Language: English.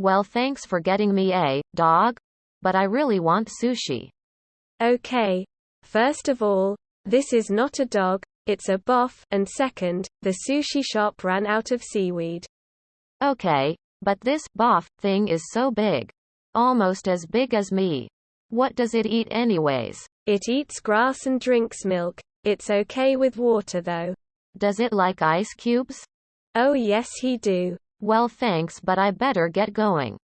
Well thanks for getting me a dog, but I really want sushi. Okay. First of all, this is not a dog, it's a boff, and second, the sushi shop ran out of seaweed. Okay, but this boff thing is so big. Almost as big as me. What does it eat anyways? It eats grass and drinks milk. It's okay with water though. Does it like ice cubes? Oh yes he do. Well thanks but I better get going.